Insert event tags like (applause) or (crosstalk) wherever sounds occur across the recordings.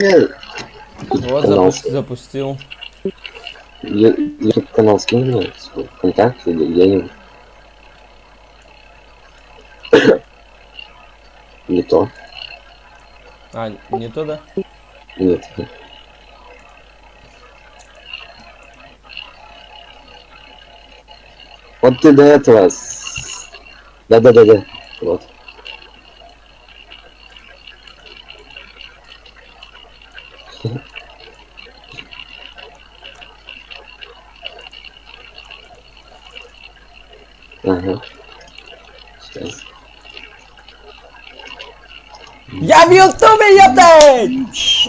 Вот канал запу- запустил. YouTube канал мне свой контакт или где-нибудь. (coughs) Не то. А, не то, да? Нет. Вот ты до этого... с- Да-да-да-да. Вот. Ага. Сейчас. Я в ютубе, ёптать!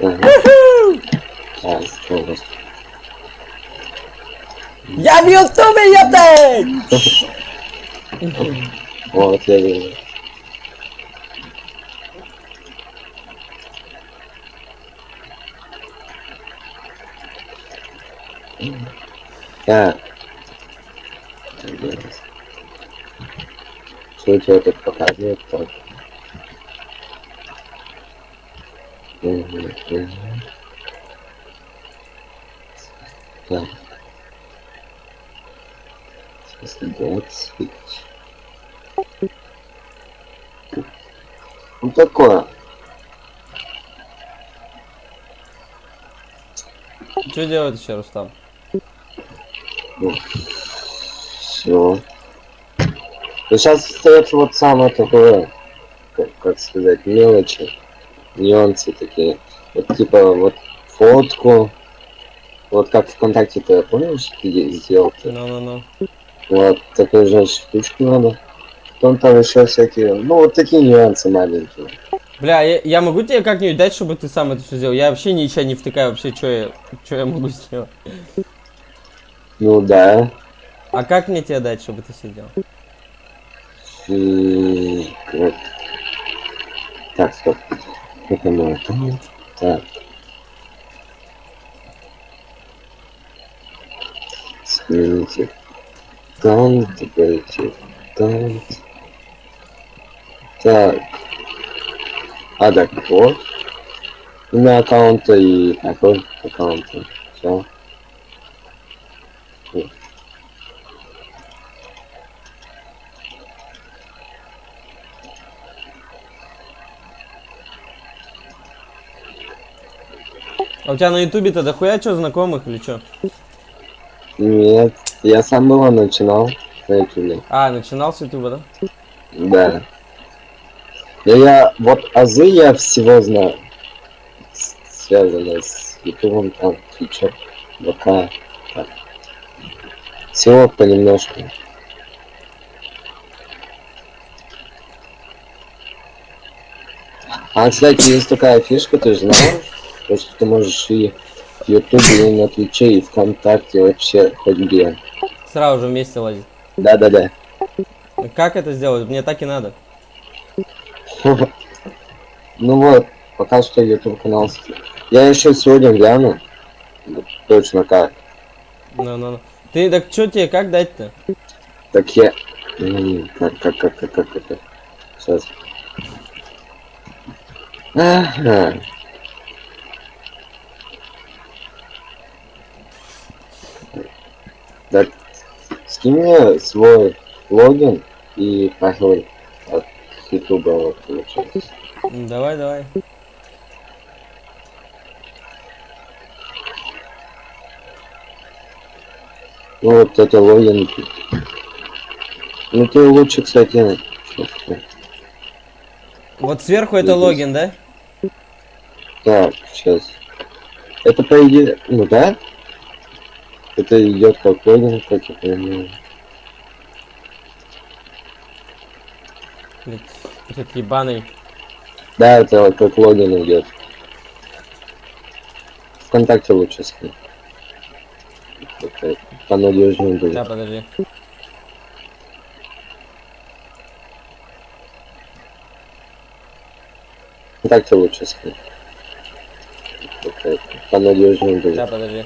Ага. Сейчас, вот. Я в ютубе, Так. Что у тебя тут показывает? Так. Так. Сейчас switch. Ну такое. Что делать еще, Рустам? Все. Ну сейчас остается вот самое такое, как, как сказать, мелочи, нюансы такие. Вот типа вот фотку, вот как ВКонтакте ты помнишь, ты сделал -то? Ну-ну-ну. Вот такую же штучку надо. Потом там еще всякие, ну вот такие нюансы маленькие. Бля, я, я могу тебе как-нибудь дать, чтобы ты сам это все сделал? Я вообще ничего не втыкаю, вообще, что я, что я могу сделать? Ну да. А как мне тебе дать, чтобы ты делал? И вот. Так, стоп. Как оно? Так. Смените. Аккаунт, добавите аккаунт. Так. А, так, вот. Имя аккаунта и какой аккаунта. Все. А у тебя на ютубе-то дохуя что знакомых или что? Нет, я сам было начинал на ютубе. А, начинал с ютуба, да? Да. Я, я вот азы я всего знаю. Связано с ютубом, там, твичер, ВК. Так. Всего понемножку. А, кстати, есть такая фишка, ты же знал? То, что ты можешь и в ютубе, и на твиче, и вконтакте, вообще хоть где. Сразу же вместе лазить. Да-да-да. Как это сделать? Мне так и надо. (laughs) Ну вот, пока что YouTube канал. Я еще сегодня гляну. Точно как. Ну-ну-ну. Ты, так что тебе, как дать-то? Так я. Как, как, как, как, как, как. Сейчас. Ага. Так, скинь мне свой логин и пароль от YouTube вот, получается. Давай, давай. Ну вот это логин. Ну ты лучше, кстати, Вот сверху это логин, да? Так, сейчас. Это по идее, ну да? Это идет как логин, как я понимаю. Этот ебаный. Да, это как логин идет. Вконтакте лучше скинь. Понадежнее будет. Да, подожди. Вконтакте лучше скинь. Понадежнее будет. Да, подожди.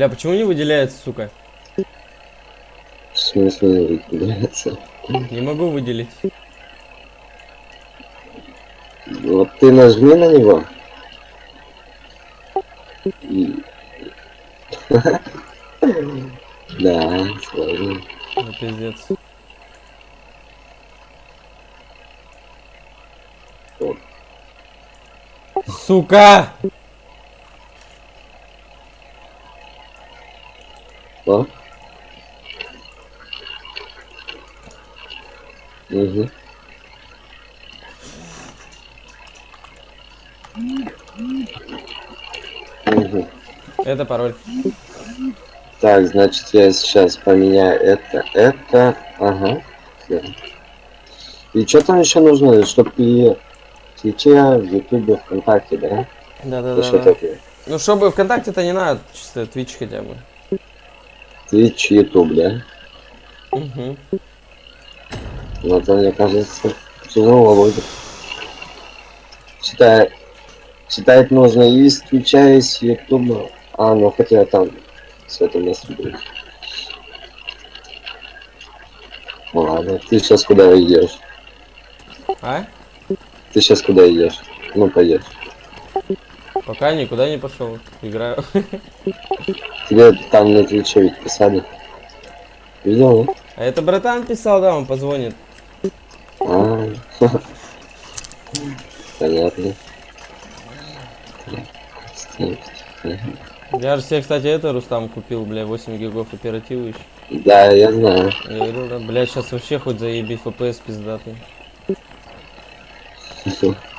Бля, почему не выделяется, сука? В смысле не выделяется? Не могу выделить. Вот ты нажми на него. (laughs) Да, сложно. Ну, пиздец. Сука! Что? Угу. Угу. Это пароль. Так, значит, я сейчас поменяю это, это, ага. И что там еще нужно, чтобы и в Твиче, в Ютубе, ВКонтакте, да? Да-да-да. Ну, чтобы ВКонтакте-то не надо, чисто Twitch хотя бы. Твич, Ютуб, да? Угу. Но это, мне кажется, тяжело будет. Читать, читать нужно и с Твича, и с Ютуба. А, ну хотя там с этого места будет. Ну Ладно, ты сейчас куда идешь? А? Ты сейчас куда идешь? Ну, пойдешь. Пока никуда не пошел. Играю. Тебе там на Твиче ведь писали. Видел, да? А это братан писал, да, он позвонит. А, Понятно. Я же себе, кстати, это Рустам купил, бля, 8 гигов оперативы еще. Да, я знаю. Я говорил, да, бля, сейчас вообще хоть заеби FPS пиздатый. (laughs)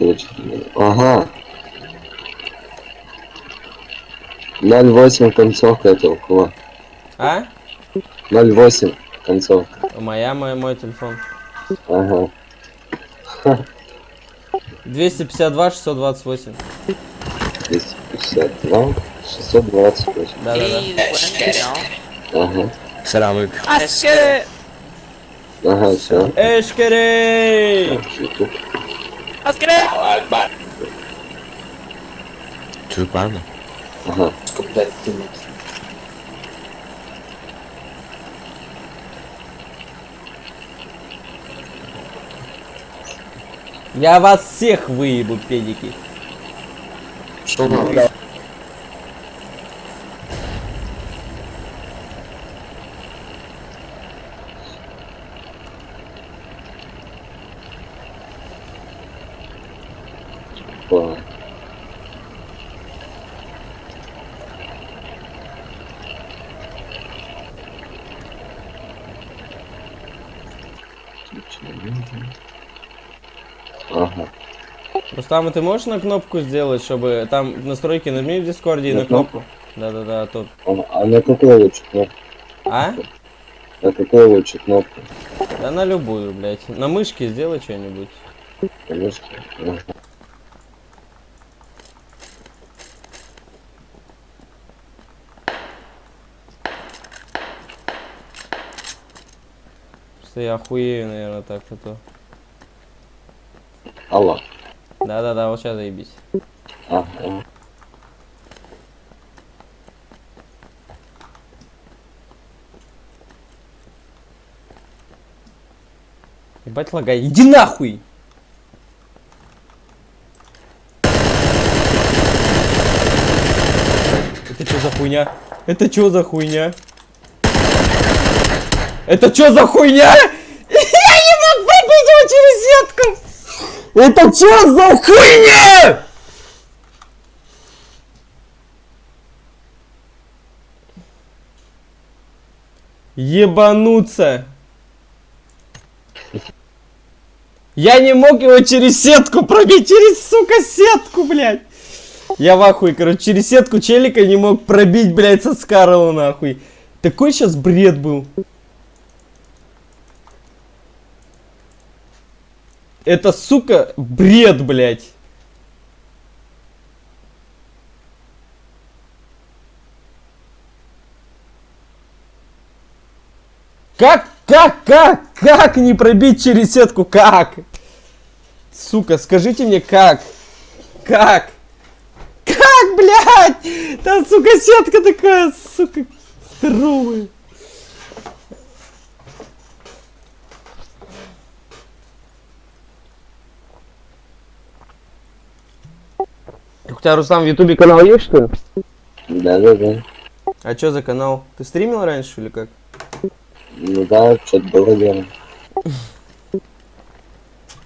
Очень. Ага. 0.8 концовка это у кого? А? 0.8 концовка. Моя, мой, мой телефон. Ага. 252 628. 252, 628. Да-да-да. Ага. Selam Аскере! Ага, все. Эшкерей! Ютуб. Çocuk var mı? Ага. Я вас всех выебу, педики. Ладно. Ага. Рустам, а ты можешь на кнопку сделать, чтобы там настройки нажми в дискорде и На на кнопку? Да-да-да, а то... А, а на какую лучше кнопку? А? На какую лучше кнопку? Да на любую, блядь. На мышке сделай что-нибудь. Конечно. Ага. Просто я охуею, наверное, так а то. Алло. Да-да-да, вот сейчас заебись. Ага. Ебать лагай. Иди нахуй! Это что за хуйня? Это что за хуйня? Это что за хуйня? (laughs) Я не мог пробить его через сетку! Это что за хуйня? Ебануться! Я не мог его через сетку пробить, через, сука, сетку, блядь. Я в ахуе, короче, через сетку челика не мог пробить, блядь, со Скарла, нахуй. Такой сейчас бред был. Это, сука, бред, блядь. Как, как, как, как не пробить через сетку, как? Сука, скажите мне, как? Как? Как, блядь! Там, сука, сетка такая, сука, здоровая. У тебя, Руслан, в Ютубе канал есть, что ли? Да-да-да. А что за канал? Ты стримил раньше или как? Ну да, что-то было дело.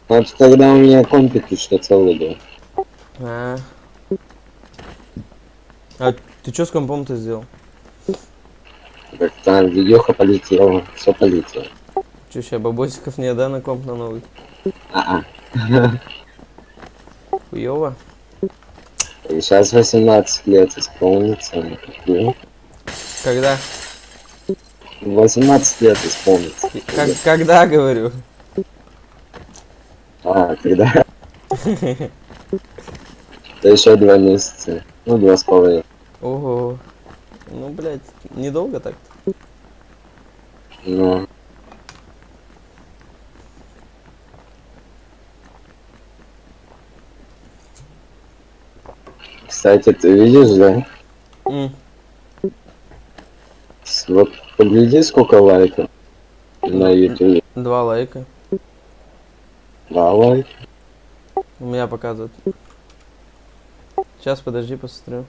Вот тогда у меня компик что целый был. А. А ты что с компом-то сделал? Как там видеоха полетела, все полетело. Че, сейчас бабосиков не да на комп на новый? А-а. Хуёво. И сейчас 18 лет исполнится. Когда? 18 лет исполнится. Как, когда, говорю? А, когда? Это еще два месяца. Ну, два с половиной. Ого. Ну, блядь, недолго так Ну. Кстати, ты видишь, да? С- Вот погляди, сколько лайков на ютубе. Два лайка. Два лайка. У меня показывают. Сейчас, подожди, посмотрю.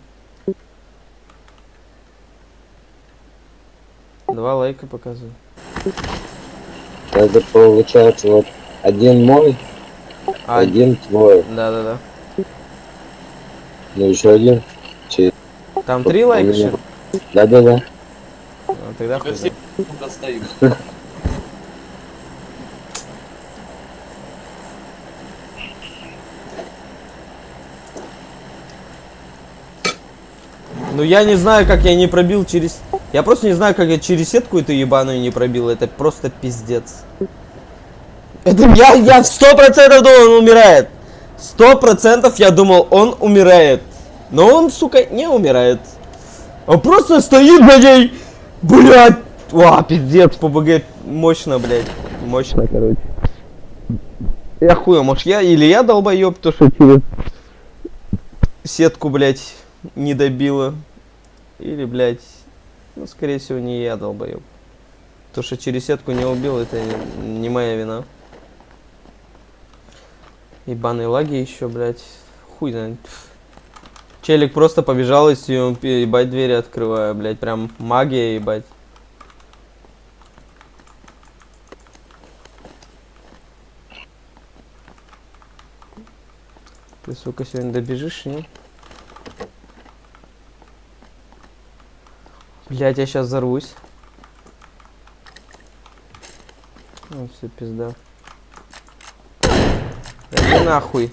Два лайка показывают. Это получается вот один мой, А, один твой. да-да-да. Ну еще один. Чей? Там три лайка, что ли? Да-да-да. А, тогда хуй все достают. Ну я не знаю, как я не пробил через... Я просто не знаю, как я через сетку эту ебаную не пробил. Это просто пиздец. Это я, я сто процентов думал, он умирает. Сто процентов я думал, он умирает. Но он, сука, не умирает. Он просто стоит, блядь, блядь. Ва, пиздец, ПБГ мощно, блядь. Мощно, короче. Я хуя, может я или я долбоеб, то что через сетку, блядь, не добила. Или, блядь, ну, скорее всего, не я долбоеб. То, что через сетку не убил, это не моя вина. Ебаные лаги еще, блядь. Хуй знает. Челик просто побежал и сё- ебать двери открывая, блядь. Прям магия, ебать. Ты, сука, сегодня добежишь, не? Блять, я сейчас взорвусь. Ну, все, пизда. Иди нахуй.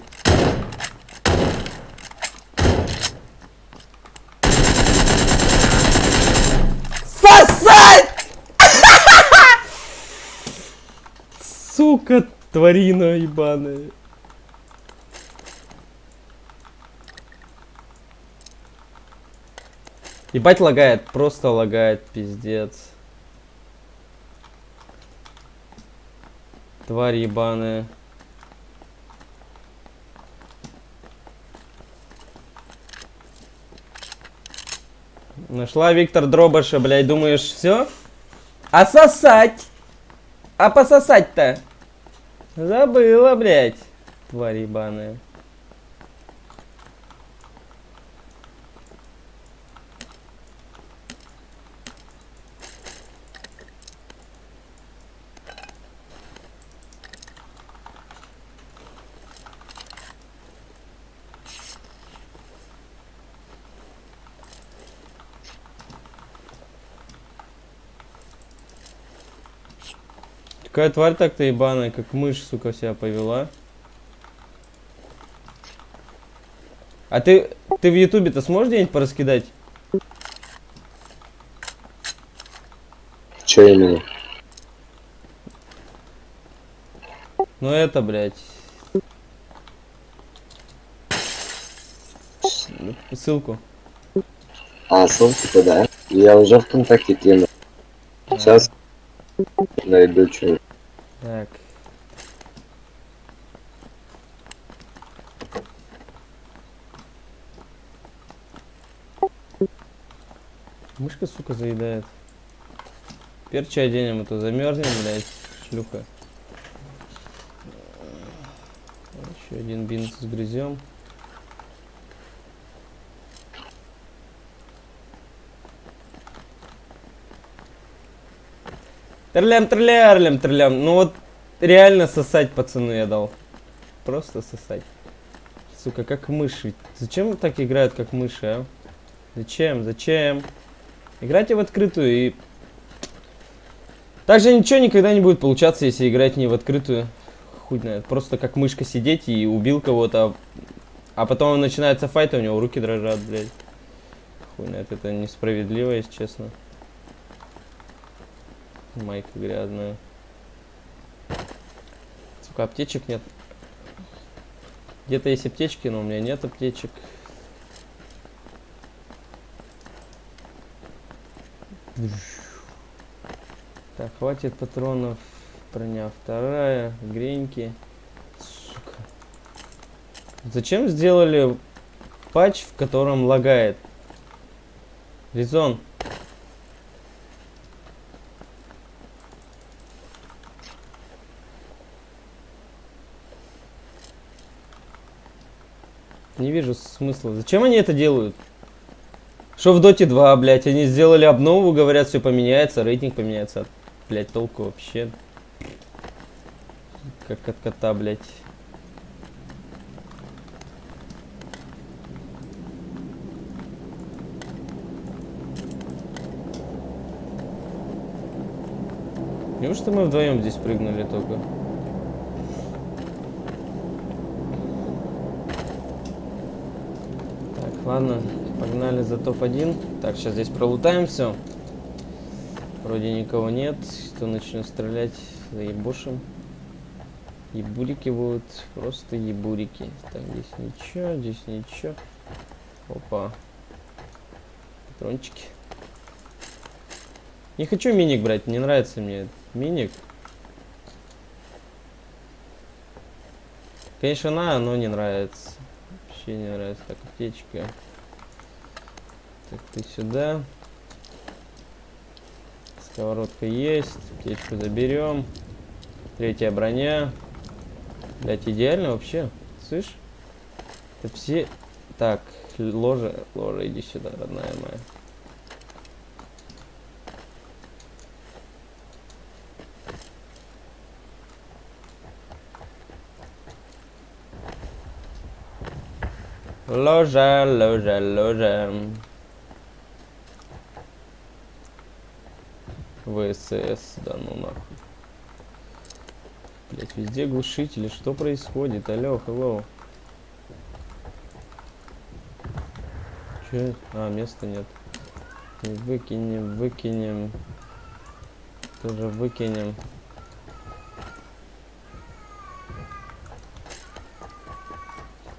Сосать! (laughs) Сука, тварина ебаная. Ебать лагает, просто лагает, пиздец. Тварь ебаная. Нашла Виктор Дробаша, блядь, думаешь, все? А сосать? А пососать-то? Забыла, блядь. Тварь ебаная. Какая тварь так-то ебаная, как мышь, сука, себя повела. А ты, ты в ютубе-то сможешь где-нибудь пораскидать? Че именно? Ну это, блядь. Ссылку. А, ссылку да? Я уже ВКонтакте кинул. Сейчас найду что. Так. Мышка, сука, заедает. Перча оденем, а то замерзнем, блядь, шлюха. Еще один бинт сгрызем. Трлям, трлям, трлям. Ну вот реально сосать, пацаны, я дал. Просто сосать. Сука, как мыши. Зачем так играют, как мыши, а? Зачем? Зачем? Играйте в открытую и... Также ничего никогда не будет получаться, если играть не в открытую. Хуй знает. Просто как мышка сидеть и убил кого-то, а потом начинается файт, и у него руки дрожат, блядь. Хуй знает, это несправедливо, если честно. Майка грязная. Сука, аптечек нет. Где-то есть аптечки, но у меня нет аптечек. Так, хватит патронов. Броня вторая. Греньки. Сука. Зачем сделали патч, в котором лагает? Резон. Не вижу смысла. Зачем они это делают? Что в Доте 2, блядь, они сделали обнову, говорят, все поменяется, рейтинг поменяется. Блядь, толку вообще. Как от кота, блядь. Неужто мы вдвоем здесь прыгнули только? Ладно, погнали за топ-1. Так, сейчас здесь пролутаем все. Вроде никого нет. Кто начнет стрелять, заебошим. Ебурики будут, просто ебурики. Так, здесь ничего, здесь ничего. Опа. Патрончики. Не хочу миник брать, не нравится мне миник. Конечно, на, но не нравится. Не нравится. Так, аптечка. Так, ты сюда. Сковородка есть. Аптечку заберем. Третья броня. Блять, идеально вообще. Слышь? Это все... Так, ложа, ложа, иди сюда, родная моя. Ложа, ложа, ложа. ВСС, да ну нахуй. Блять, везде глушители, что происходит? Алло, hello. Че? А, места нет. Выкинем, выкинем. Тоже выкинем.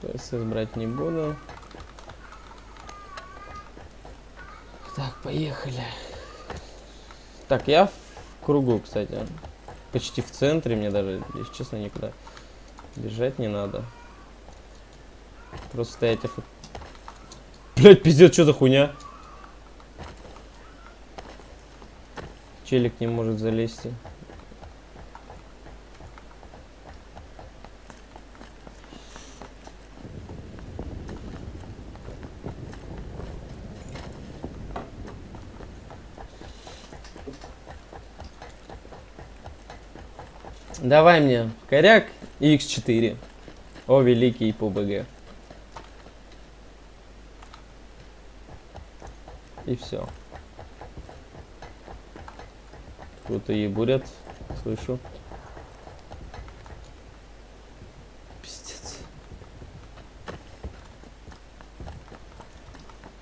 ПСС брать не буду. Так, поехали. Так, я в кругу, кстати. Почти в центре, мне даже, если честно, никуда бежать не надо. Просто стоять оф... Блять, пиздец, что за хуйня? Челик не может залезть. Давай мне коряк и x4. О, великий ПУБГ. И все. Кто-то ебурят, слышу. Пиздец.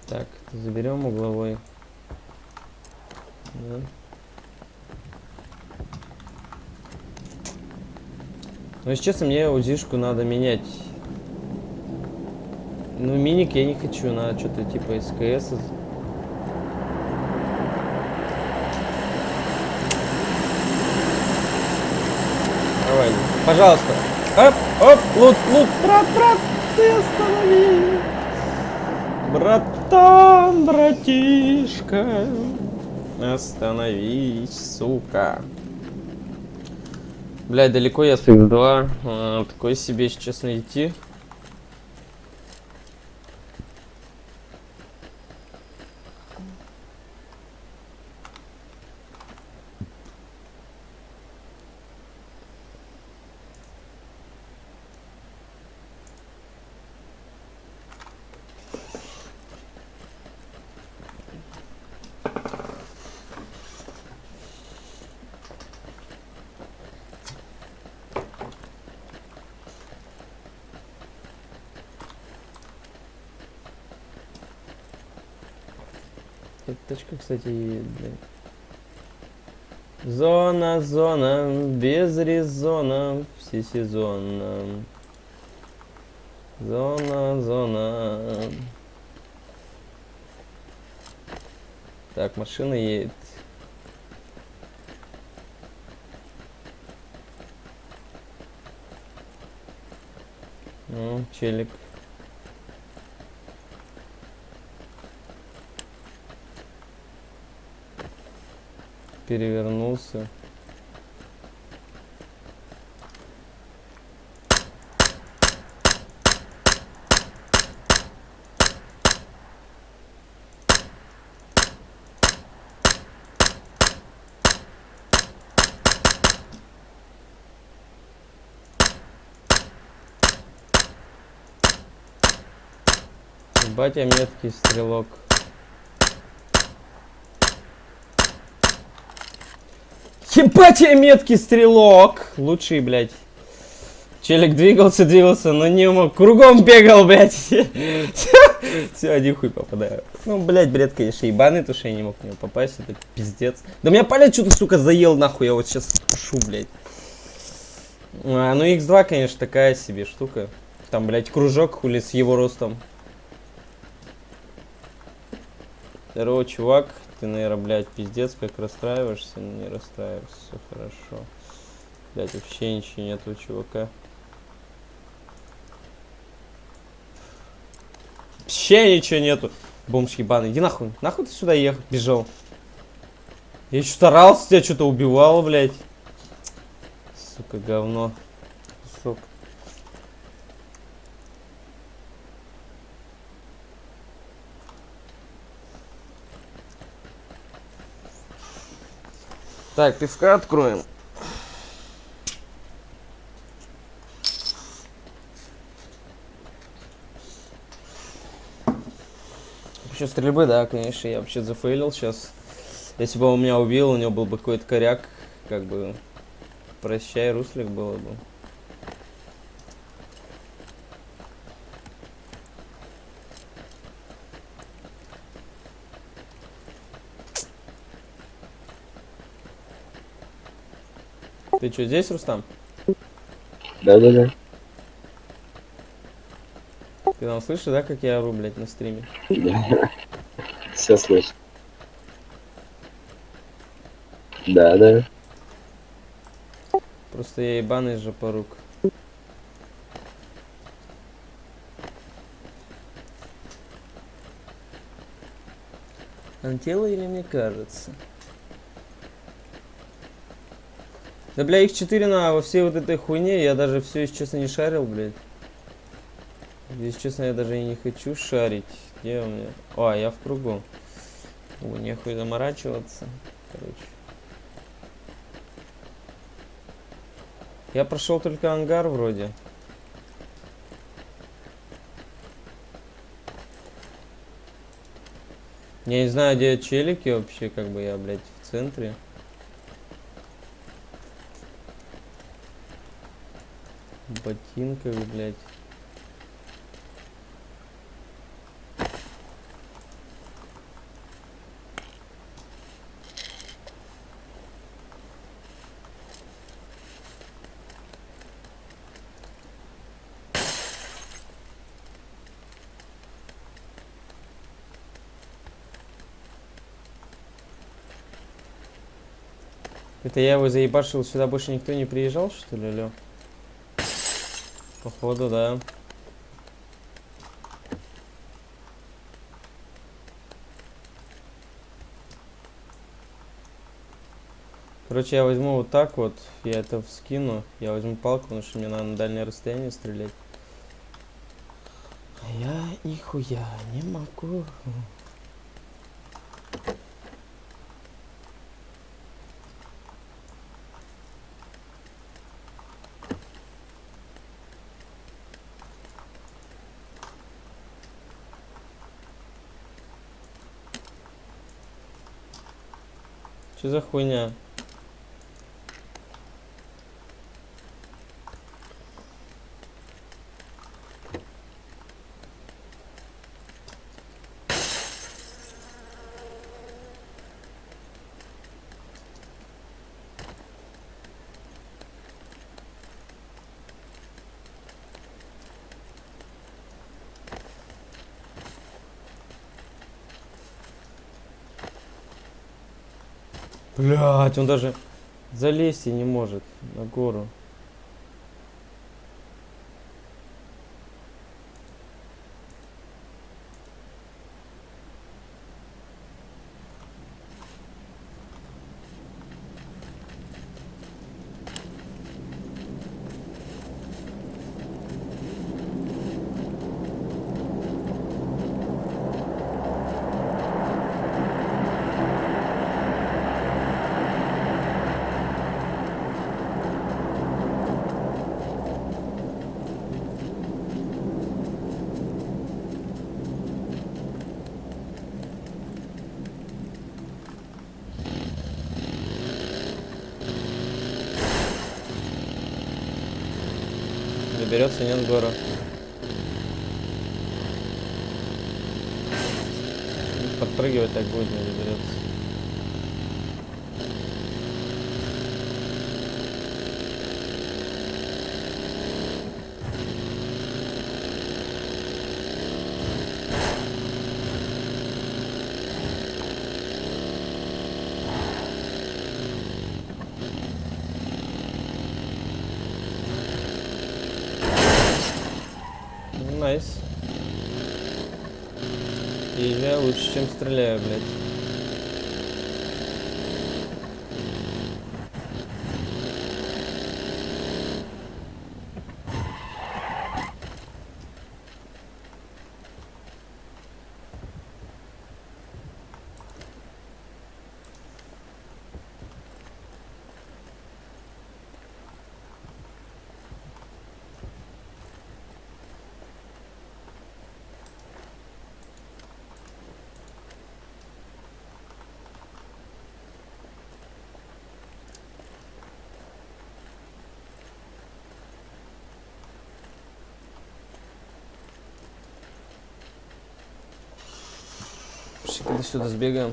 Так, заберем угловой. Да. Но, если честно, мне УЗИшку надо менять. Ну, миник я не хочу, надо что-то типа СКС. Давай, пожалуйста. Оп, оп, лут, лут, брат, брат, ты останови. Братан, братишка, остановись, сука. Блядь, далеко я с X2. А, такой себе, если честно, идти. Эта точка, кстати, блядь. Зона, зона, без резона, всесезонно. Зона, зона. Так, машина едет. Ну, челик. Перевернулся. Батя меткий стрелок. Ебать я меткий стрелок! Лучший, блядь. Челик двигался, двигался, но не мог. Кругом бегал, блядь. (laughs) Все, один хуй попадаю. Ну, блядь, бред, конечно, ебаный, то, что я не мог в него попасть. Это пиздец. Да меня палец что-то, сука, заел нахуй. Я вот сейчас пушу, блядь. А, ну, X2, конечно, такая себе штука. Там, блядь, кружок хули с его ростом. Здорово, чувак. Ты, наверное, блядь, пиздец, как расстраиваешься. Не расстраивайся, все хорошо. Блядь, вообще ничего нету у чувака. Вообще ничего нету. Бомж ебаный. Иди нахуй. Нахуй ты сюда ехал, бежал. Я еще старался, тебя что-то убивал, блядь. Сука, говно. Сука. Так, пивка откроем. Вообще стрельбы, да, конечно, я вообще зафейлил сейчас. Если бы он меня убил, у него был бы какой-то коряк, как бы, прощай, руслик было бы. Ты что, здесь, Рустам? Да-да-да. Ты там слышишь, да, как я ору, блядь, на стриме? Да. Все слышу. Да, да. Просто я ебаный же порук. Антела или мне кажется? Да бля, их 4 на во всей вот этой хуйне, я даже все, если честно, не шарил, блядь. Если честно, я даже и не хочу шарить. Где у меня? О, я в кругу. О, нехуй заморачиваться. Короче. Я прошел только ангар вроде. Я не знаю, где челики вообще, как бы я, блядь, в центре. Ботинках, блядь. Это я его заебашил, сюда больше никто не приезжал, что ли, алё? Походу, да. Короче, я возьму вот так вот, я это вскину, я возьму палку, потому что мне надо на дальнее расстояние стрелять. А я нихуя не могу. За хуйня? Блять, он даже залезть и не может на гору. Доберется, нет гору. Подпрыгивать так будет, не доберется. Ну, Найс. И я лучше, чем стреляю, блядь. Пошли когда сюда сбегаем.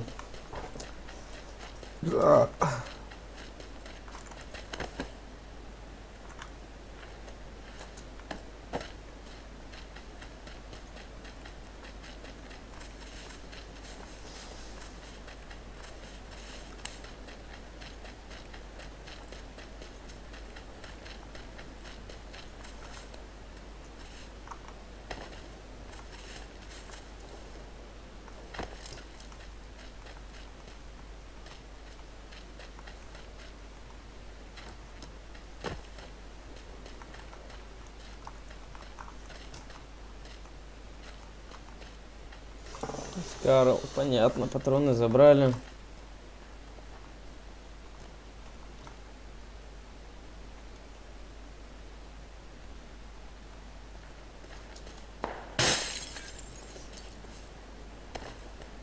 Карл, понятно, патроны забрали.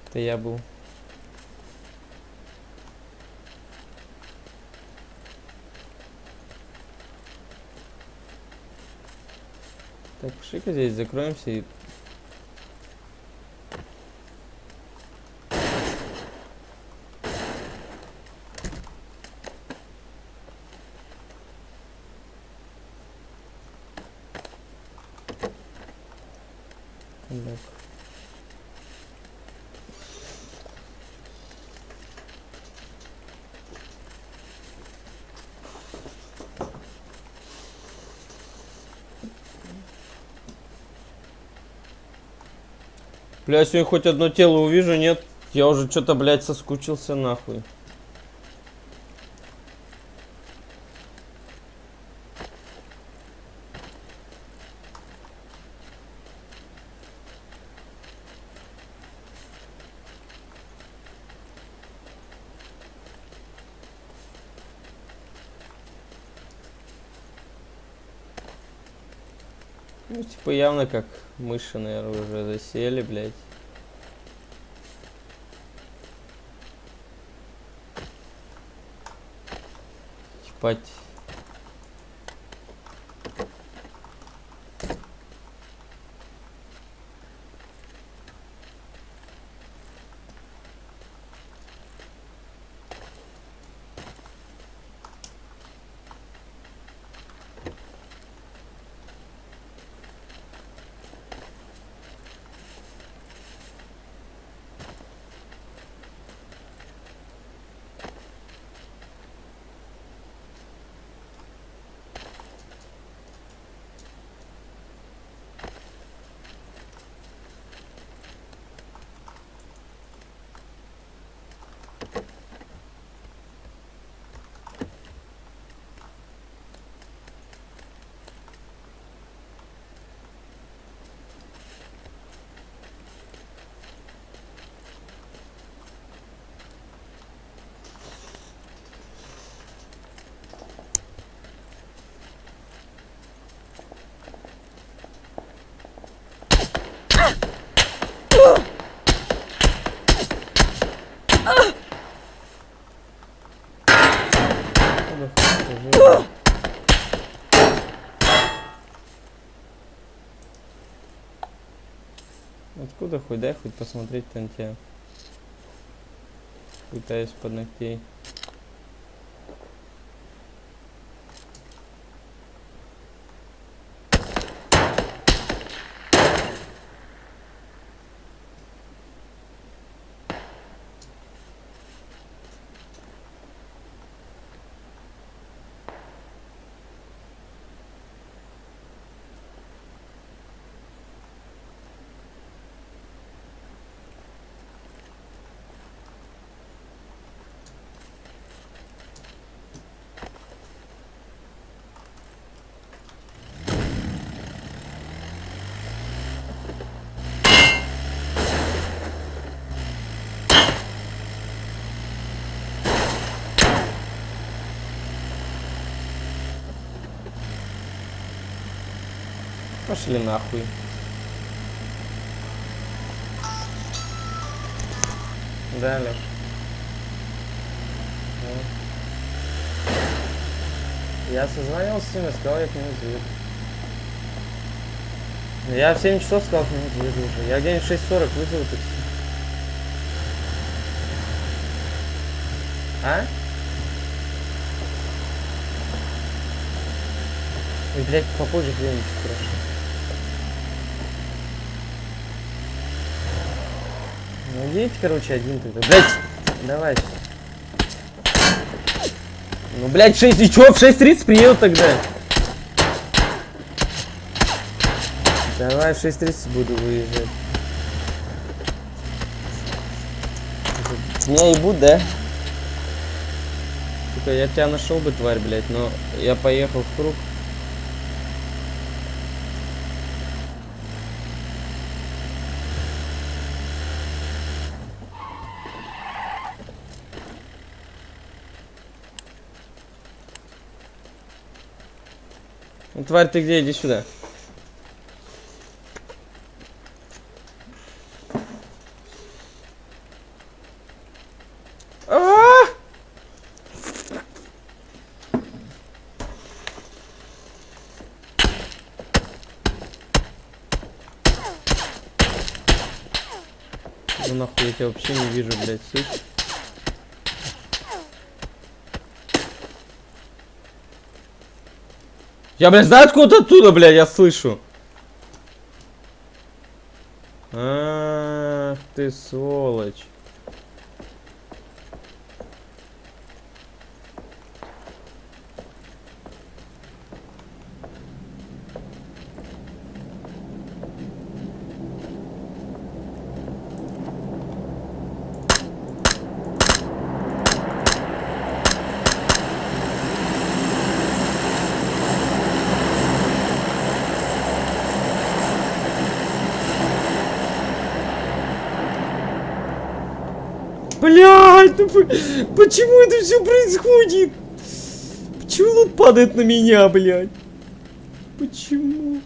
Это я был. Так, пошли-ка здесь закроемся и Так. Бля, если я хоть одно тело увижу, нет, я уже что-то, блядь, соскучился нахуй. Ну, типа, явно как мыши, наверное, уже засели, блядь. Ебать. Откуда хуй скажи? Откуда хуй? Дай хоть посмотреть тебя. Пытаюсь под ногтей. Пошли нахуй. Да, Леш. Ну. Я созвонился с ним и сказал, я к нему заеду. Я в 7 часов сказал, к нему заеду уже. Я где-нибудь в 6.40 вызову такси. А? Ой, блядь, попозже где-нибудь хорошо. Ну, едь, короче, один тогда. Блядь, давай. Ну, блядь, 6, и чё, в 6.30 приеду тогда? Давай, в 6.30 буду выезжать. Меня ебут, да? Сука, я тебя нашел бы, тварь, блядь, но я поехал в круг. Тварь, ты где? Иди сюда. А! Ну нахуй, я тебя вообще не вижу, блядь, слышишь? Я, блядь, знаю откуда оттуда, блядь, я слышу. Ах ты сволочь. Блядь, ну по- почему это все происходит? Почему лут падает на меня, блядь? Почему?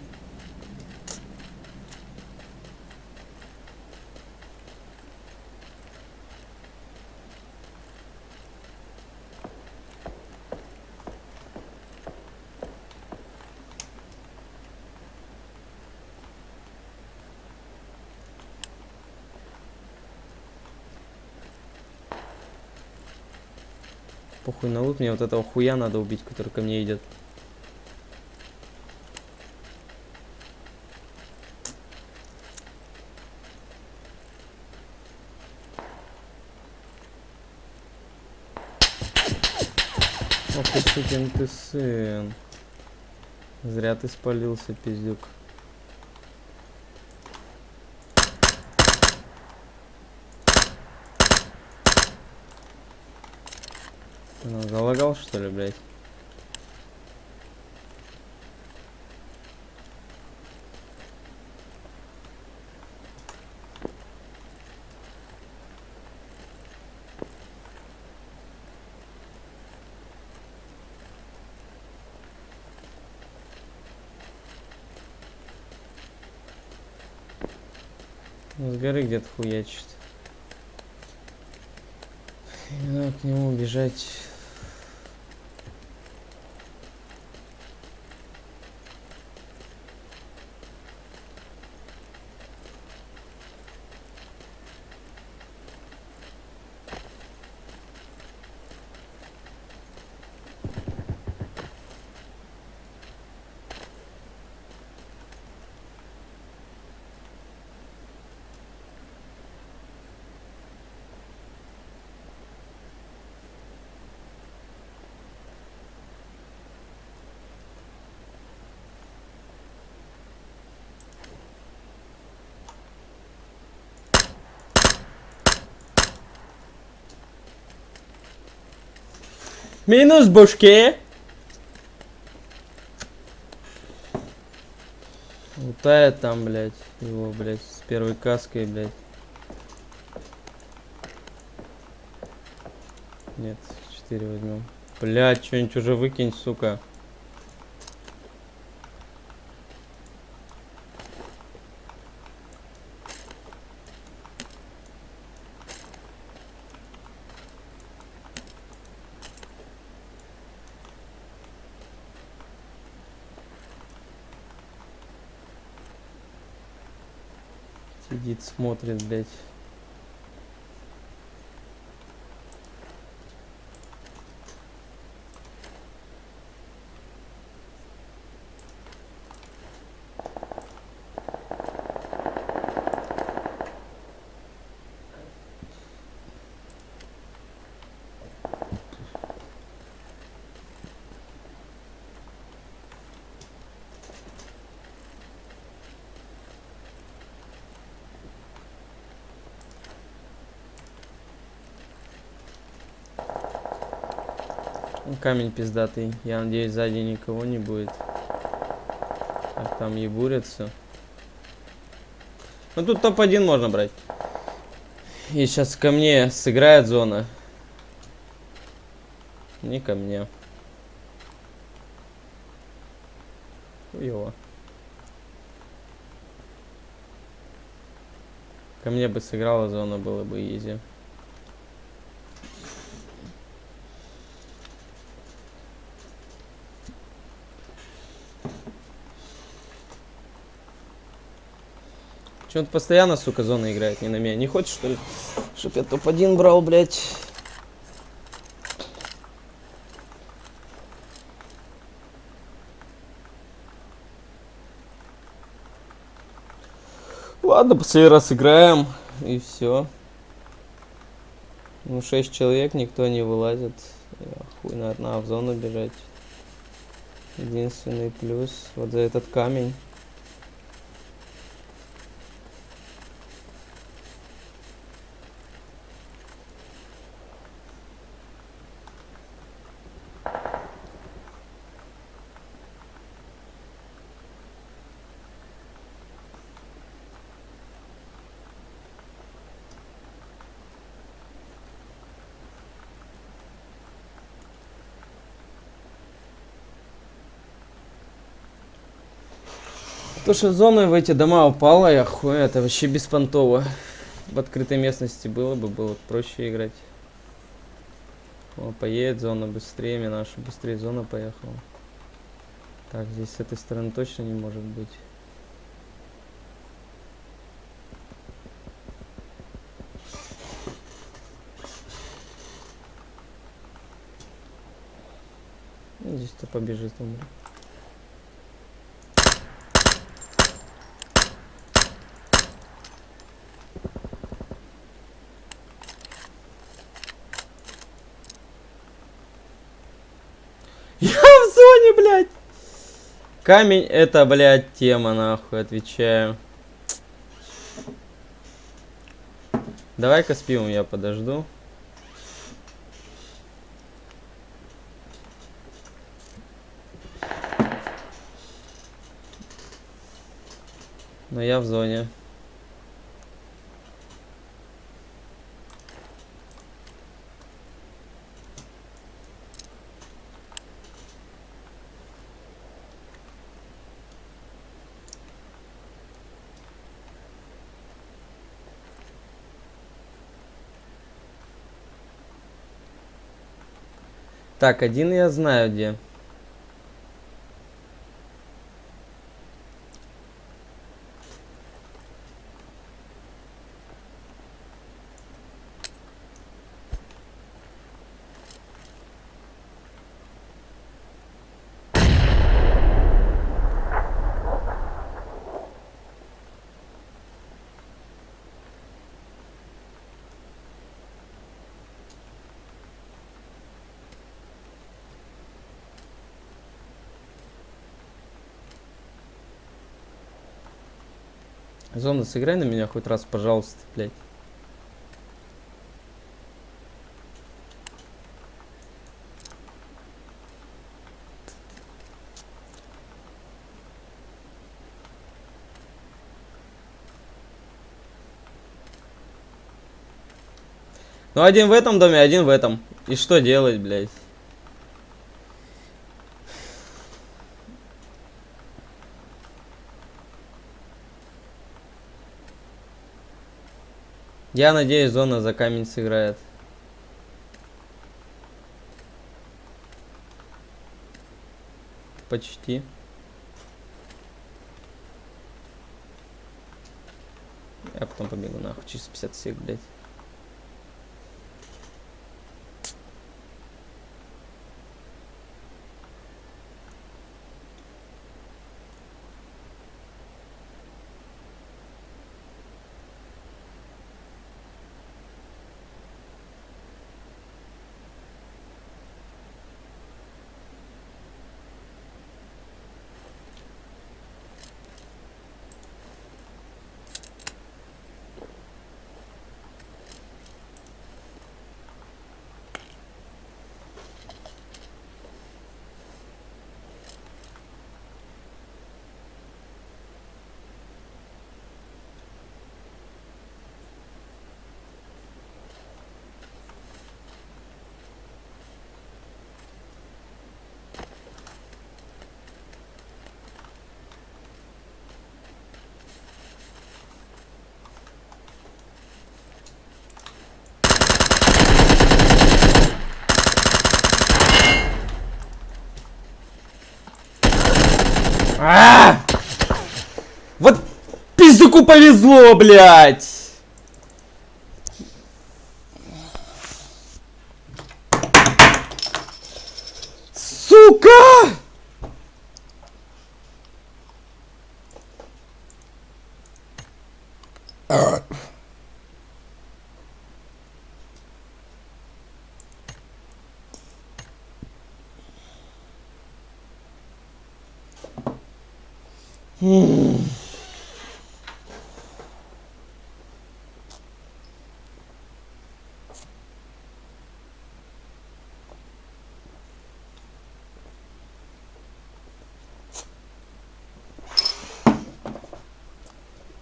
Похуй на лут, мне вот этого хуя надо убить, который ко мне идет. Ох ты сукин ты сын. Зря ты спалился, пиздюк. Ну, залагал что ли, блядь? Ну, с горы где-то хуячит. (laughs) И надо к нему бежать. Минус башке. Лутает там, блядь, его, блядь, с первой каской, блядь. Нет, 4 возьмем. Блядь, что-нибудь уже выкинь, сука. Сидит, смотрит, блядь. Камень пиздатый. Я надеюсь, сзади никого не будет. Как там ебурятся. Ну тут топ-1 можно брать. И сейчас ко мне сыграет зона. Не ко мне. Хуёво. Ко мне бы сыграла зона, было бы изи. Че он постоянно, сука, зона играет, не на меня. Не хочешь, что ли? Чтоб я топ-1 брал, блядь. Ладно, последний раз играем. И все. Ну, 6 человек, никто не вылазит. Я хуй, наверное, в зону бежать. Единственный плюс вот за этот камень. То, что зона в эти дома упала, я хуй, это вообще беспонтово. В открытой местности было бы, было проще играть. О, поедет зона быстрее, наша быстрее зона поехала. Так, здесь с этой стороны точно не может быть. побежит он. Я в зоне, блядь! Камень это, блядь, тема, нахуй, отвечаю. Давай-ка с я подожду. Но я в зоне. Так, один я знаю где. Зона, сыграй на меня хоть раз, пожалуйста, блядь. Ну, один в этом доме, один в этом. И что делать, блядь? Я надеюсь, зона за камень сыграет. Почти. Я потом побегу нахуй, через 50 сек, блядь. А! Вот пиздюку повезло, блядь! Сука!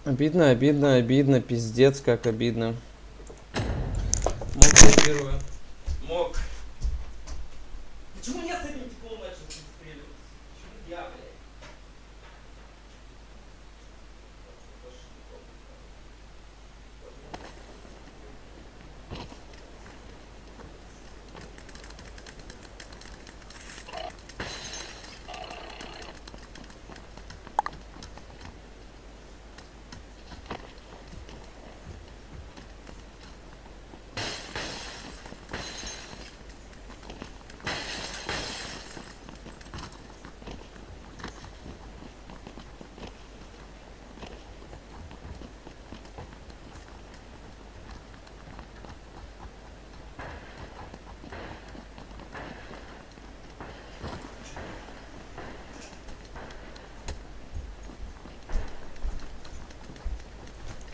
Обидно, обидно, обидно, пиздец, как обидно.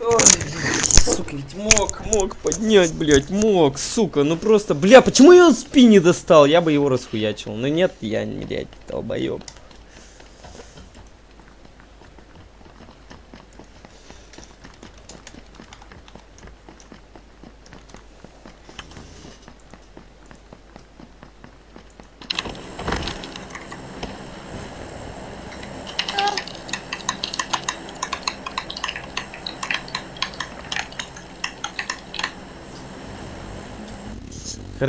Сука, ведь мог, мог поднять, блядь, мог, сука, ну просто, бля, почему я его спи не достал? Я бы его расхуячил. Но нет, я, блядь, долбоёб.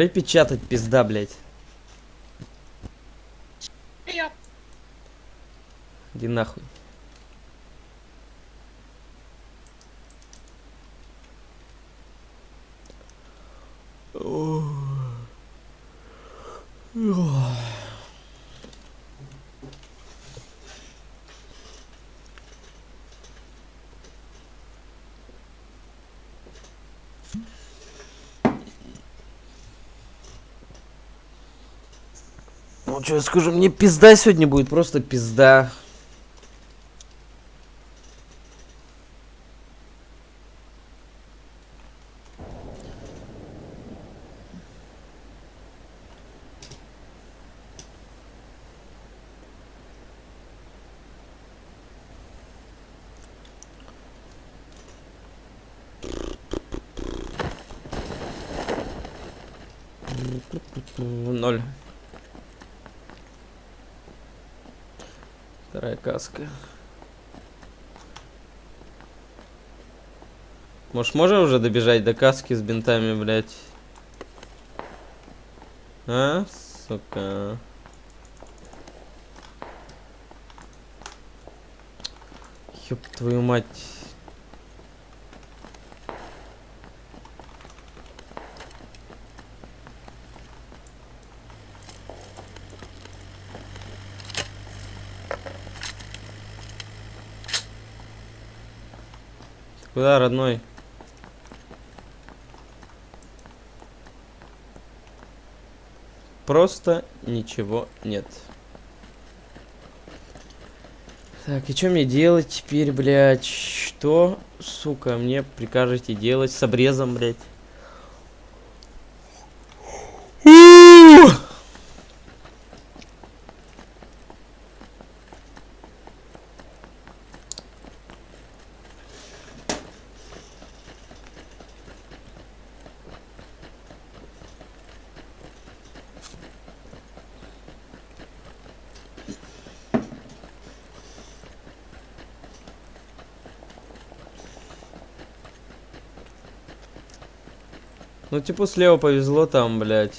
Печатать, пизда, блядь. Я. Иди нахуй. Ну что я скажу, мне пизда сегодня будет, просто пизда. Ноль. Вторая каска. Может, можем уже добежать до каски с бинтами, блядь? А, сука. Ёб твою мать. Куда, родной? Просто ничего нет. Так, и что мне делать теперь, блядь? Что, сука, мне прикажете делать с обрезом, блядь? Ну, типа, слева повезло там, блядь.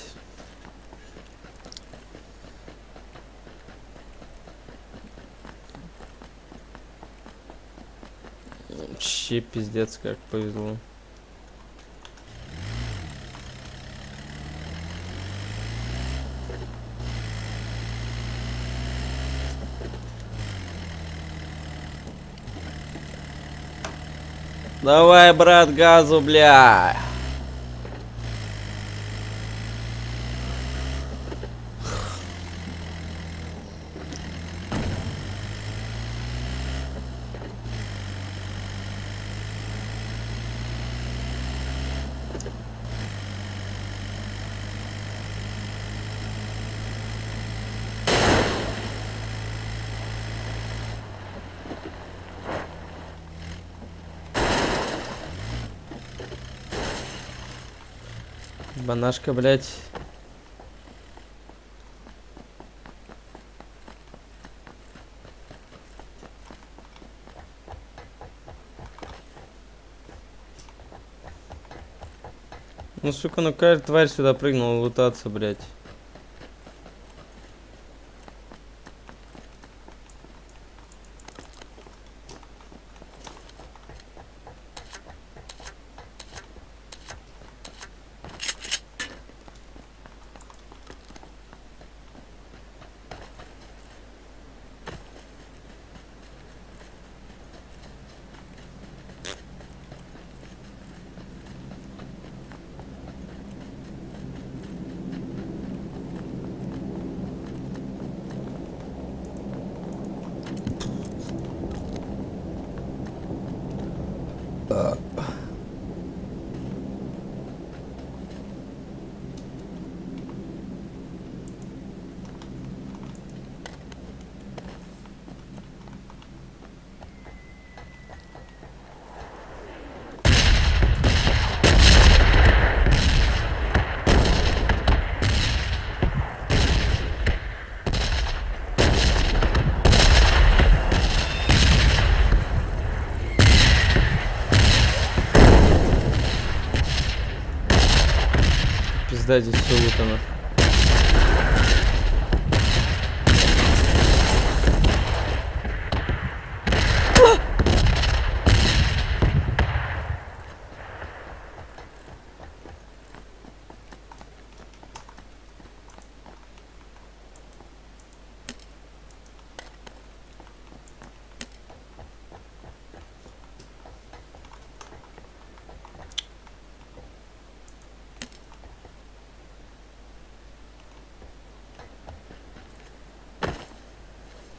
Вообще пиздец, как повезло. Давай, брат, газу, бля. Банашка, блядь. Ну, сука, ну какая тварь сюда прыгнула лутаться, блядь.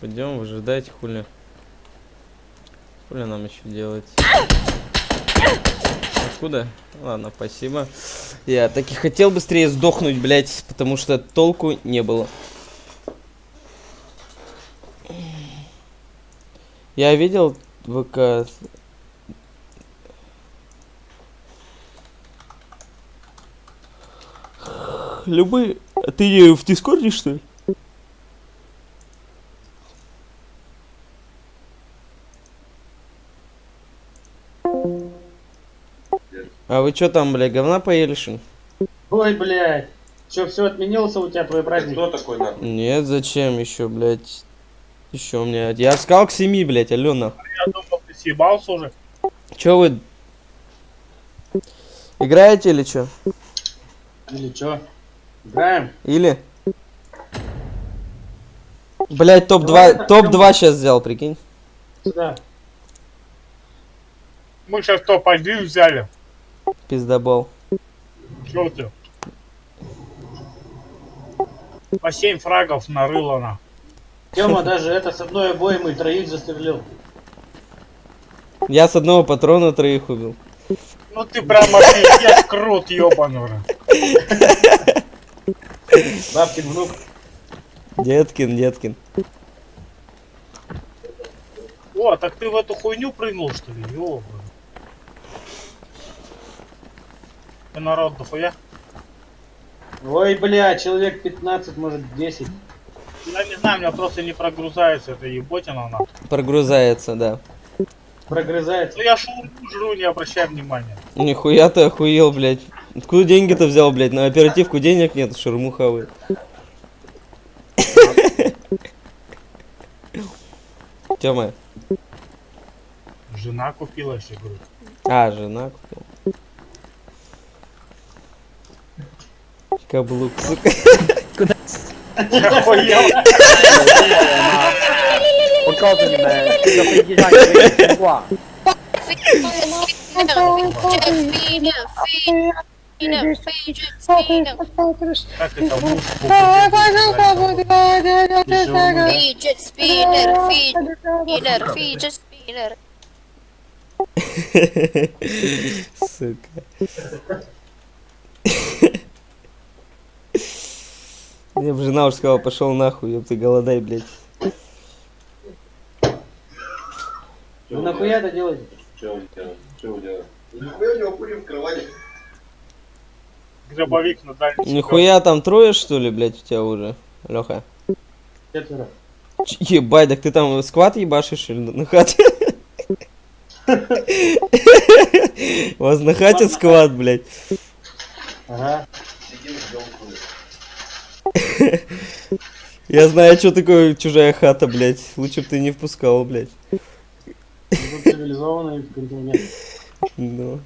Пойдем, выжидайте, хули. Хули нам еще делать? Откуда? Ладно, спасибо. Я так и хотел быстрее сдохнуть, блядь, потому что толку не было. Я видел ВК. Любые... Ты в Дискорде, что ли? А вы что там, бля, говна поели, что? Ой, блядь. Че, все отменился у тебя твой праздник? Кто такой нахуй? Нет, зачем еще, блядь? Еще у меня. Я сказал к семи, блядь, Алена. Я думал, ты съебался уже. Че вы? Играете или что? Или че? Играем? Или? Блять, топ-2, Давай, топ-2 сейчас взял, прикинь. Сюда. Мы сейчас топ-1 взяли. Пиздобол. Чё ты? По 7 фрагов нарыло на. Тема даже это с одной обоймой троих застрелил. Я с одного патрона троих убил. Ну ты прямо пиздец крут, ёбаный. Бабкин внук. Деткин, Деткин. О, так ты в эту хуйню прыгнул, что ли? Ёбаный. Ты народ дохуя? Ой, бля, человек 15, может 10. Я не знаю, у меня просто не прогрузается эта еботина на. Прогрузается, да. Прогрызается. Ну я шуру жру, не обращай внимания. Нихуя ты охуел, блядь. Откуда деньги-то взял, блядь? На оперативку денег нет, шурму хавает. Тёма. Жена купила еще, говорю. А, жена купил. Каблук, сука. Охуел. Как это муж Fidget spinner, fidget spinner, fidget spinner. Сука. Мне бы жена уже сказала, пошел нахуй, ёб ты голодай, блядь. Вы нахуя это делаете? Че он делает? Че он делает? Нихуя у него курим в кровати. гробовик на дальний Нихуя там трое, что ли, блядь, у тебя уже, Леха? Четверо. Ебать, так ты там скват ебашишь или на хате? (laughs) У вас на хате скват, блядь. Ага. Я знаю, что такое чужая хата, блядь. Лучше бы ты не впускал, блядь. Цивилизованный континент. Ну,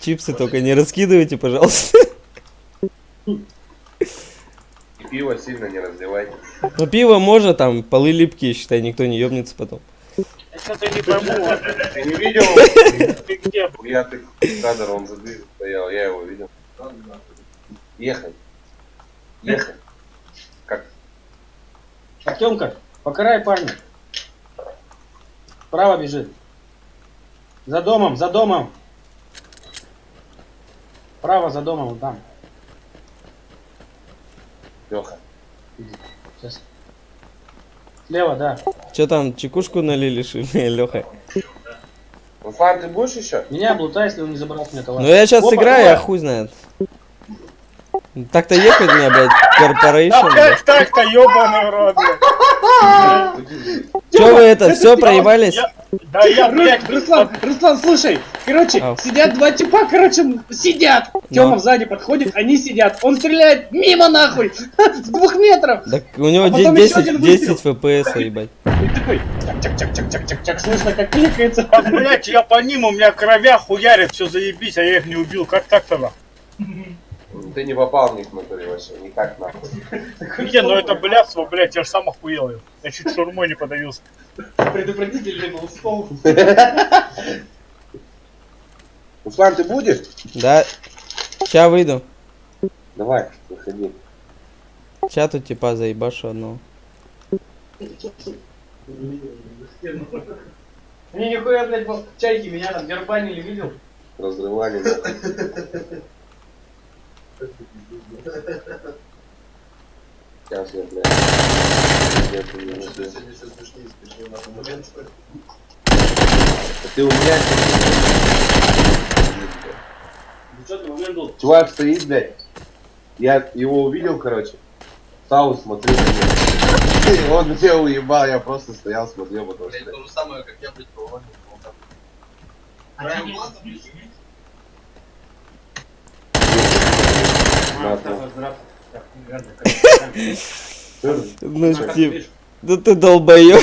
чипсы только не раскидывайте, пожалуйста. И пиво сильно не разливайте. Ну, пиво можно, там, полы липкие, считай, никто не ебнется потом. Я что-то не пойму. Ты не видел? Ты где? Я ты кадр, он за дверью стоял, я его видел. Ехай. Ехай. Как? Артемка, покарай парня. Право бежит. За домом, за домом. Справа за домом, вон там. Леха. Сейчас. Слева, да. Че там, чекушку налили, Леха? (laughs) Руслан, ты будешь еще? Меня облутай, если он не забрал мне товар. Ну я сейчас Опа, сыграю, давай. а хуй знает. Так-то ехать мне, блядь, корпорейшн. Так-то, ебаный в рот, блядь. Че вы это, все проебались? Да я, блядь, Руслан, Руслан, слушай, короче, сидят два типа, короче, сидят. Ну. Тёма сзади подходит, они сидят. Он стреляет мимо нахуй, (laughs) с двух метров. Так у него А потом де- ещё 10, один 10 выстрел. фпс, ебать. И такой, чак-чак-чак-чак-чак-чак, слышно, как кликается. А, блядь, я по ним, у меня кровя хуярит, все заебись, а я их не убил. Как так-то нахуй? (laughs) Ты не попал в них в натуре вообще, никак нахуй. (laughs) Не, ну это блядство, блядь, я ж сам охуел. Я чуть шурмой не подавился. Предупредительный был стол. (laughs) Руслан, ты будешь? Да. Ща выйду. Давай, выходи. Ща тут типа заебашу одного. Не, нихуя, блядь, чайки меня там дербанили, видел? Разрывали. (laughs) Сейчас я, блядь. где-то не Что сегодня все смешнее, смешнее нахуй момент, что ли? А Ты у меня... Ты? Чувак стоит, блядь. Я его увидел, короче. Стал смотрел на него. (laughs) Он меня уебал, я просто стоял, смотрел, потому Блядь, что... то же самое, как я, блядь, по Да. Ну, Стив, да ты долбоёб.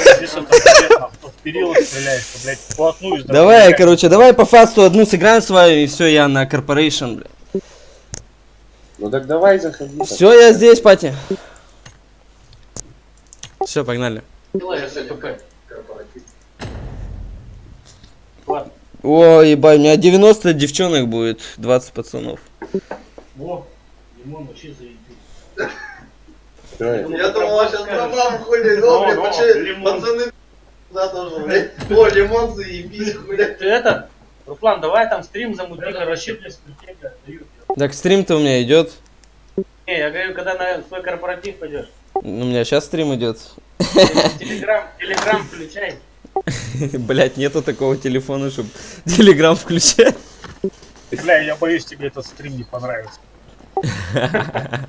Давай, короче, давай по фасту одну сыграем с вами, и все, я на корпорейшн, бля. Ну так давай заходи. Все, я здесь, пати. Все, погнали. Ой, ебать, у меня 90 девчонок будет, 20 пацанов. Во, лимон вообще заебись. Всё, я- думал, сейчас пробам хули, Ну, ну, блядь, ну, вообще, лимон. пацаны, да, тоже, блядь. О, лимон заебись, хули. Ты это? Руслан, давай там стрим замути, короче. Так, стрим-то у меня идет. Не, я говорю, когда на свой корпоратив пойдешь. У меня сейчас стрим идет. Телеграм, телеграм включай. (laughs) Блять, нету такого телефона, чтобы (laughs) телеграм включать. Бля, я боюсь, тебе этот стрим не понравится. (laughs)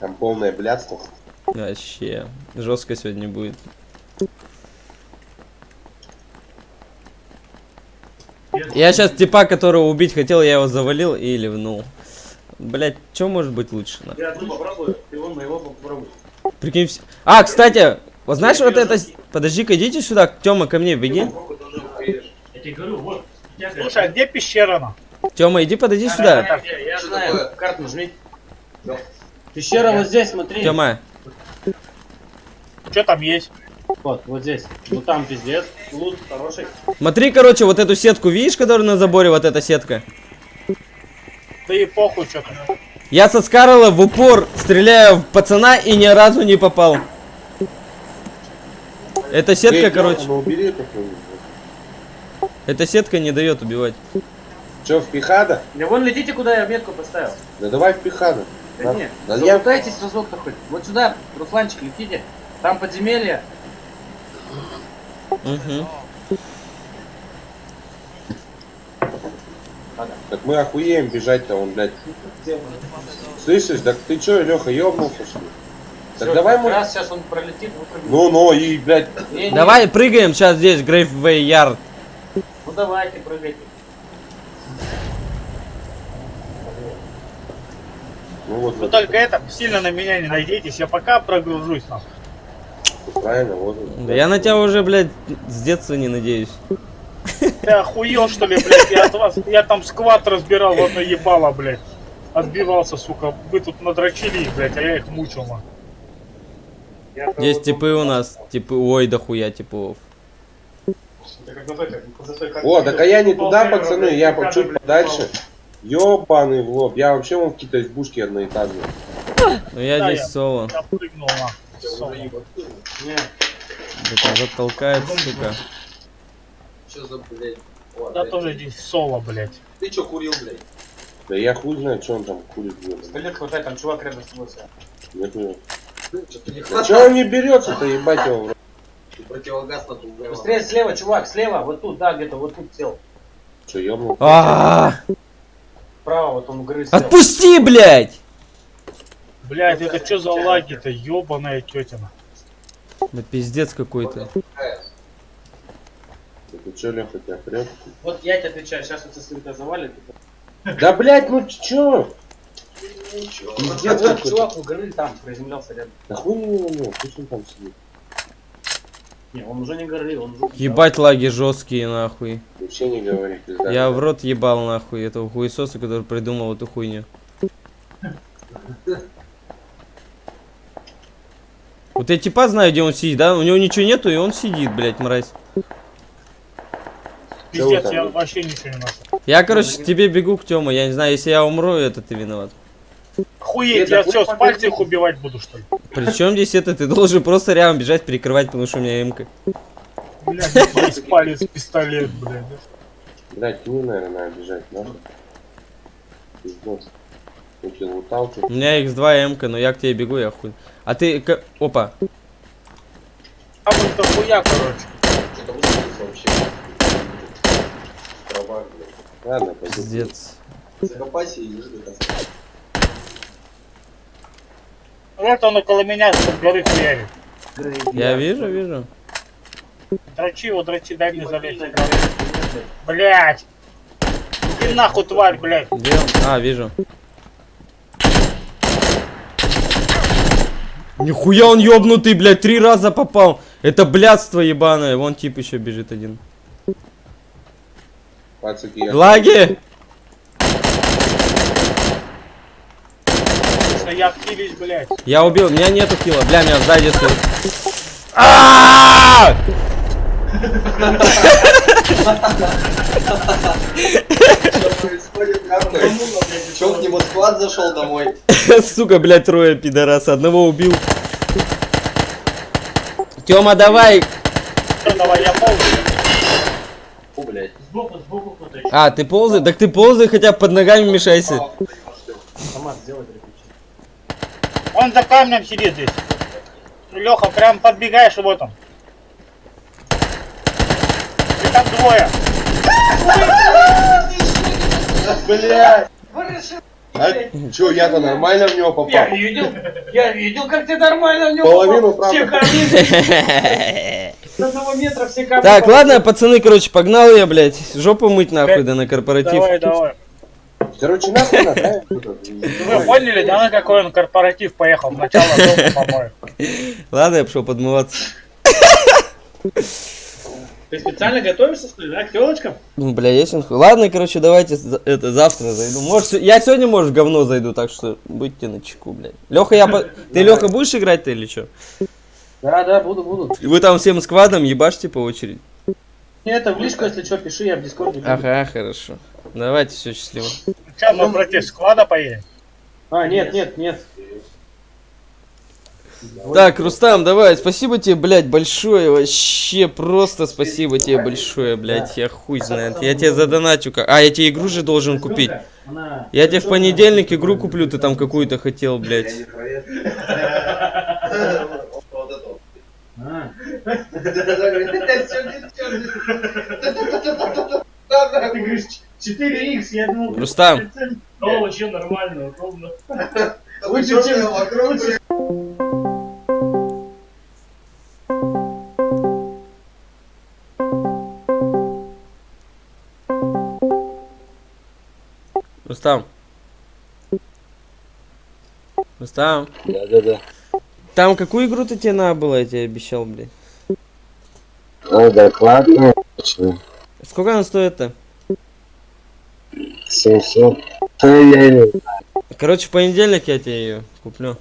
Там полное блядство. Вообще, жестко сегодня будет. Я сейчас типа, которого убить хотел, я его завалил и ливнул. Блять, что может быть лучше? нахуй? Я одну попробую, ты вон моего. Прикинь, вс- А, кстати, вот знаешь вот это... Подожди-ка, идите сюда, Тёма, ко мне, беги. Я тебе говорю, вот. я Слушай, а где пещера? Тёма, иди подойди сюда. Я, я- я знаю, такое? карту нажми. Пещера вот здесь, смотри. Тёма, Что там есть? Вот, вот здесь. Ну там пиздец. Лут хороший. смотри, короче, вот эту сетку, видишь, которая на заборе, вот эта сетка? Да и похуй, что там. Я со Скарла в упор стреляю в пацана и ни разу не попал. Эта сетка, Эй, короче, Ну убери эта сетка не дает убивать. Че, в пихада? Да вон летите, куда я метку поставил. Да давай в пихада. Да Да, не, да я- разок-то хоть. Вот сюда, Русланчик, летите. Там подземелье. Мгм. Так мы охуеем бежать-то, он, блядь. Слышишь, так ты чё, Леха, ёбнулся что ли? Так Всё, давай мы... раз сейчас он пролетит. Ну, ну, и, блядь, Не, не, Давай прыгаем сейчас здесь, Грейфвей Ярд. Ну давайте, прыгайте. Ну вот, Вы вот, только это, сильно на меня не надейтесь, я пока прогружусь нахуй. правильно, вот. вот. Да я на тебя уже, блядь, с детства не надеюсь. Ты охуел, что ли, блядь? Я от вас, я там сквад разбирал в одно ебало, блядь. Отбивался, сука. Вы тут надрочили их, блядь, а я их мучил, нахуй. Есть типы у нас, типы, ой, дохуя типов. О, так а я не туда, пацаны, я чуть подальше. Ёбаный в лоб, я вообще вон в какие-то избушки одноэтажные. Ну я Да, здесь я- соло. Я прыгнул, нахуй. Сука. Не, Да уже толкает, сука. Что за, блядь? О, блядь. тоже здесь соло, блядь. Ты чё курил, блядь? Да я хуй знаю, что он там курит. блин. Пистолет хватай, там чувак рядом с тобой. Нет, нет. Да чё он не берется-то, ебать его? Противогаз на ту Быстрее слева, чувак, слева, вот тут, да, где-то, вот тут сел. Чё, ёбнул? Справа, вот он грыз сел. Отпусти, блядь! Блядь, это что за лаги-то, ебаная тетина. Да пиздец какой-то. Это чё, Леха, тебя прет? Вот я тебе отвечаю, сейчас вот если тебя завалит. (laughs) Да, блядь, ну чё? Вот чувак у горы там приземлялся рядом. Да хуй не его, пусть он там сидит. Не, он уже не горы, он уже... Ебать лаги жесткие, нахуй. Вообще не говори, пизда. Я в рот ебал, нахуй, этого хуесоса, который придумал эту хуйню. Вот я типа знаю, где он сидит, да? У него ничего нету, и он сидит, блядь, мразь. Пиздец, я вообще ничего не нашел. Я, короче, к тебе бегу к Тёме. Я не знаю, если я умру, это ты виноват. Охуеть, я что, с пальца их убивать буду, что ли? Причем здесь это? Ты должен просто рядом бежать, перекрывать, потому что у меня эмка. Блядь, есть палец, пистолет, блядь. Блядь, не, наверное, надо бежать, лутал, чё? У меня x2 эмка, но я к тебе бегу, я хуй. А ты... к- Опа. А вот дохуя, короче. Что-то высадился вообще. Трава, блядь. Ладно, пойду. Пиздец. Закопайся и до конца. Вот он около меня с горы хуярит. Я вижу, вижу. Дрочи его, дрочи, дай мне залезть. Блядь. Иди нахуй, тварь, блядь. Где он? А, вижу. Нихуя он ёбнутый, блядь, три раза попал. Это блядство ебаное. Вон тип еще бежит один. Пацаки, я... Лаги! Я активись, блядь. Я убил, у меня нету килла. Бля, меня сзади стоит. А! Что происходит, нахуй? Чё к нему склад зашел домой? (laughs) Сука, блядь, трое пидораса. Одного убил. Тёма, давай. Давай, я ползаю. Сбоку. А, ты ползай? Так ты ползай хотя под ногами мешайся. Автомат сделай. Он за камнем сидит здесь. Леха, прям подбегаешь, и вот он. И там двое. Блядь! А чё, я-то нормально в него попал? Я видел, я видел, как ты нормально в него Половину, попал. Все правда. камни с одного метра, все камни. Так, ладно, пацаны, короче, погнал я, блядь. Жопу мыть нахуй, да на корпоратив. Давай, давай. Короче, нахуй надо, да? Вы поняли, да, на какой он корпоратив поехал? В начало дома, по-моему. Ладно, я пошел подмываться. Ты специально готовишься, что ли, да, к телочкам? Ну, бля, есть он. Ладно, короче, давайте это завтра зайду. Может, я сегодня, может, в говно зайду, так что будьте на чеку, блядь. Леха, я по... Ты, Леха, будешь играть-то или что? Да, да, буду, буду. Вы там всем сквадом ебашьте по очереди. Мне это в личку, если что, пиши, я в дискорде. Ага, хорошо. Давайте, все счастливо. Сейчас мы против склада поедем. А, нет, нет, нет. Так, Рустам, давай, спасибо тебе, блядь, большое, вообще просто спасибо тебе большое, блядь, я хуй знает. Я тебе задоначу. А, я тебе игру же должен купить. Я тебе в понедельник игру куплю, ты там какую-то хотел, блядь. А, ты говоришь 4х, я думал... Рустам. О, вообще нормально, удобно. Лучше, чем вокруг. Рустам. Рустам. Да-да-да. Там какую игру ты тебе надо было, я тебе обещал, блядь. Ой, докладно. Почему? Сколько она стоит-то? 700. Да я не Короче, в понедельник я тебе ее куплю.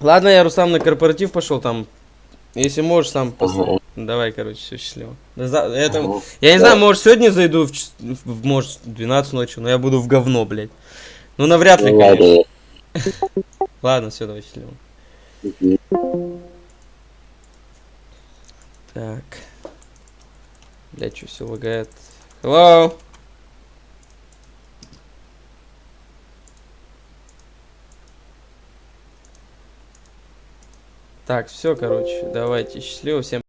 Ладно, я Рустам на корпоратив пошел там. Если можешь, сам пос... Ага. Давай, короче, все счастливо. За- это- Ага. Я не Да. знаю, может сегодня зайду в, в- может, в 12 ночи, но я буду в говно, блядь. Ну, навряд ли, Ну конечно. ладно. Все, давай счастливо. Так. Блядь, что все лагает. Hello? Так, все, короче, давайте. Счастливо всем.